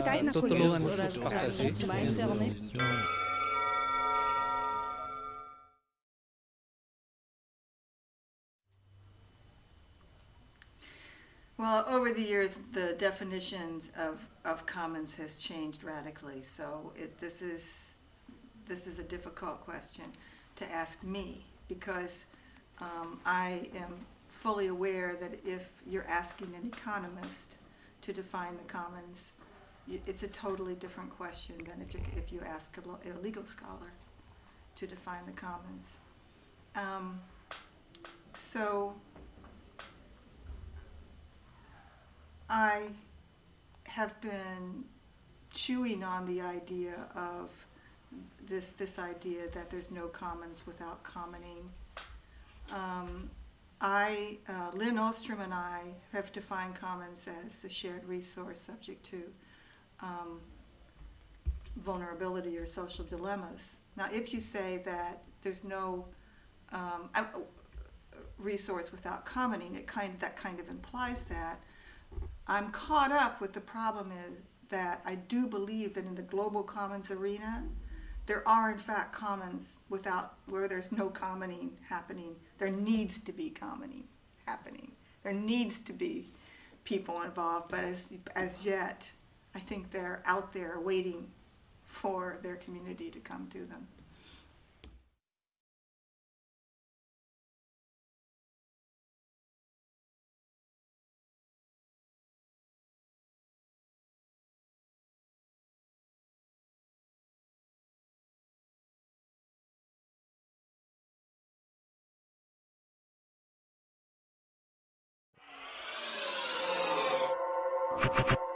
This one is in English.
Tijd naar Tutulungan collega's. mo Daar siya zit mij zelf niet. Well, over the years, the definitions of, of commons has changed radically, so it, this is, this is a difficult question to ask me, because um, I am fully aware that if you're asking an economist to define the commons, y- it's a totally different question than if you, if you ask a legal scholar to define the commons. Um, So, I have been chewing on the idea of this, this idea that there's no commons without commoning. Um, I, uh, Lin Ostrom and I have defined commons as a shared resource subject to um, vulnerability or social dilemmas. Now, if you say that there's no um, resource without commoning, it kind, that kind of implies that. I'm caught up with the problem is that I do believe that in the global commons arena, there are in fact commons without, where there's no commoning happening. There needs to be commoning happening. There needs to be people involved, but as, as yet, I think they're out there waiting for their community to come to them.